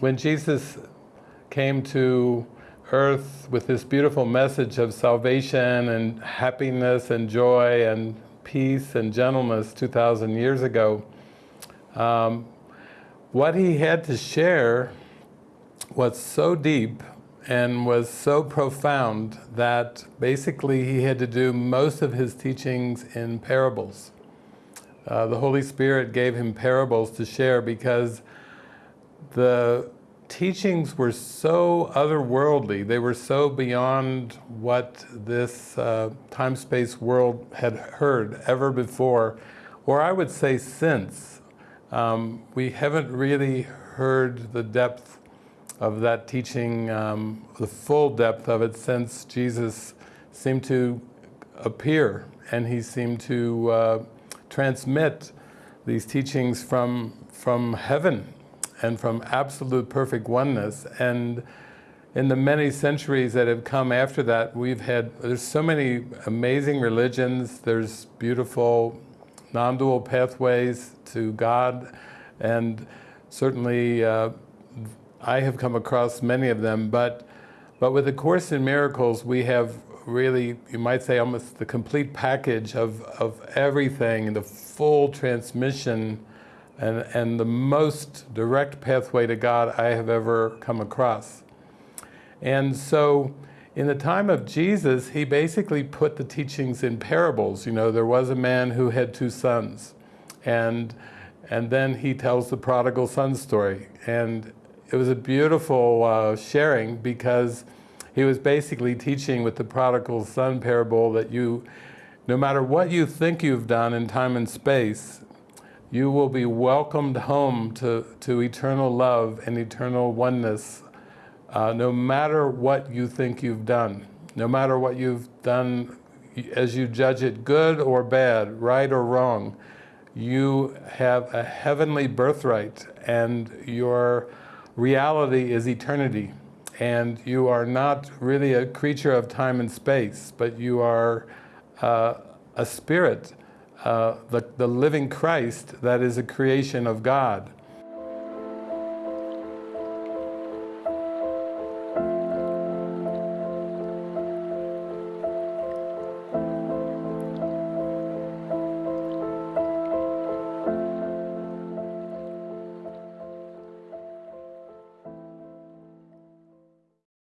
when Jesus came to earth with this beautiful message of salvation and happiness and joy and peace and gentleness 2,000 years ago, um, what he had to share was so deep and was so profound that basically he had to do most of his teachings in parables. Uh, the Holy Spirit gave him parables to share because the teachings were so otherworldly, they were so beyond what this uh, time-space world had heard ever before, or I would say since. Um, we haven't really heard the depth of that teaching, um, the full depth of it since Jesus seemed to appear and he seemed to uh, transmit these teachings from, from heaven and from absolute perfect oneness. And in the many centuries that have come after that, we've had, there's so many amazing religions, there's beautiful non-dual pathways to God, and certainly uh, I have come across many of them, but, but with the Course in Miracles, we have really, you might say, almost the complete package of, of everything, the full transmission and, and the most direct pathway to God I have ever come across. And so in the time of Jesus, he basically put the teachings in parables. You know, there was a man who had two sons, and, and then he tells the prodigal son story. And it was a beautiful uh, sharing because he was basically teaching with the prodigal son parable that you, no matter what you think you've done in time and space, you will be welcomed home to, to eternal love and eternal oneness, uh, no matter what you think you've done, no matter what you've done as you judge it good or bad, right or wrong, you have a heavenly birthright and your reality is eternity. And you are not really a creature of time and space, but you are uh, a spirit, uh, the, the living Christ that is a creation of God.